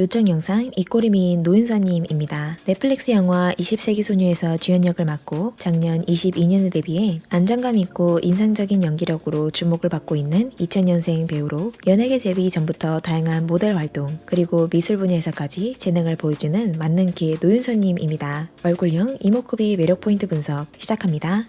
요청 영상 입꼬리 미인 노윤서님입니다. 넷플릭스 영화 20세기 소녀에서 주연 역을 맡고 작년 22년에 데뷔해 안정감 있고 인상적인 연기력으로 주목을 받고 있는 2000년생 배우로 연예계 데뷔 전부터 다양한 모델 활동 그리고 미술 분야에서까지 재능을 보여주는 만능키 노윤서님입니다. 얼굴형 이목구비 매력 포인트 분석 시작합니다.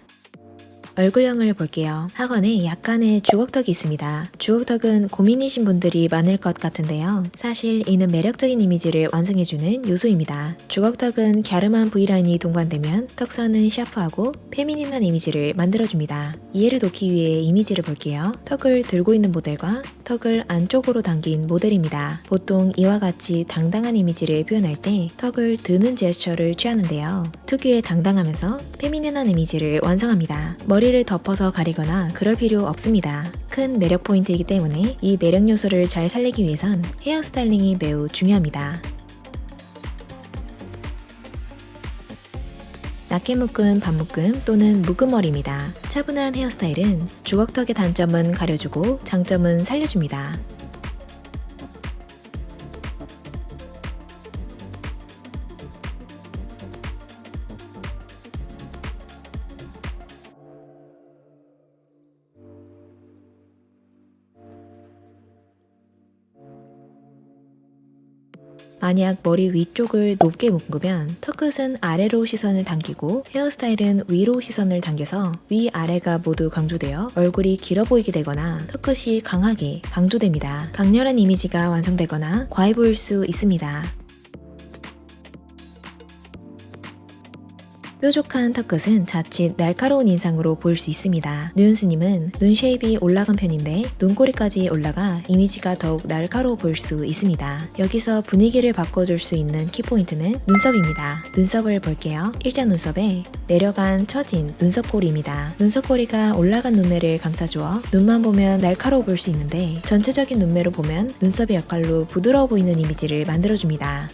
얼굴형을 볼게요. 하관에 약간의 주걱턱이 있습니다. 주걱턱은 고민이신 분들이 많을 것 같은데요. 사실 이는 매력적인 이미지를 완성해주는 요소입니다. 주걱턱은 갸름한 V라인이 동반되면 턱선은 샤프하고 feminine한 이미지를 만들어줍니다. 이해를 돕기 위해 이미지를 볼게요. 턱을 들고 있는 모델과 턱을 안쪽으로 당긴 모델입니다. 보통 이와 같이 당당한 이미지를 표현할 때 턱을 드는 제스처를 취하는데요. 특유의 당당하면서 페미닌한 이미지를 완성합니다. 머리 를 덮어서 가리거나 그럴 필요 없습니다. 큰 매력 포인트이기 때문에 이 매력 요소를 잘 살리기 위해선 헤어 스타일링이 매우 중요합니다. 낮게 묶은 반묶음 또는 묶음머리입니다. 차분한 헤어스타일은 주걱턱의 단점은 가려주고 장점은 살려줍니다. 만약 머리 위쪽을 높게 묶으면 턱끝은 아래로 시선을 당기고 헤어스타일은 위로 시선을 당겨서 위아래가 모두 강조되어 얼굴이 길어 보이게 되거나 턱끝이 강하게 강조됩니다. 강렬한 이미지가 완성되거나 과해 보일 수 있습니다. 뾰족한 턱끝은 자칫 날카로운 인상으로 보일 수 있습니다. 노윤서님은 눈 shape이 올라간 편인데 눈꼬리까지 올라가 이미지가 더욱 날카로워 보일 수 있습니다. 여기서 분위기를 바꿔줄 수 있는 키포인트는 눈썹입니다. 눈썹을 볼게요. 일자 눈썹에 내려간 처진 눈썹꼬리입니다. 눈썹꼬리가 올라간 눈매를 감싸주어 눈만 보면 날카로워 보일 수 있는데 전체적인 눈매로 보면 눈썹의 역할로 부드러워 보이는 이미지를 만들어줍니다.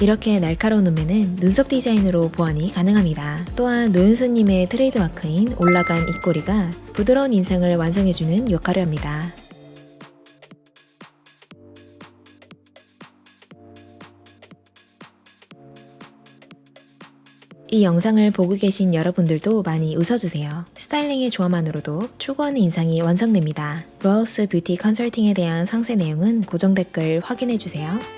이렇게 날카로운 눈매는 눈썹 디자인으로 보완이 가능합니다. 또한 노윤서님의 트레이드마크인 올라간 입꼬리가 부드러운 인상을 완성해주는 역할을 합니다. 이 영상을 보고 계신 여러분들도 많이 웃어주세요. 스타일링의 조화만으로도 추구하는 인상이 완성됩니다. 로하우스 뷰티 컨설팅에 대한 상세 내용은 고정 댓글 확인해주세요.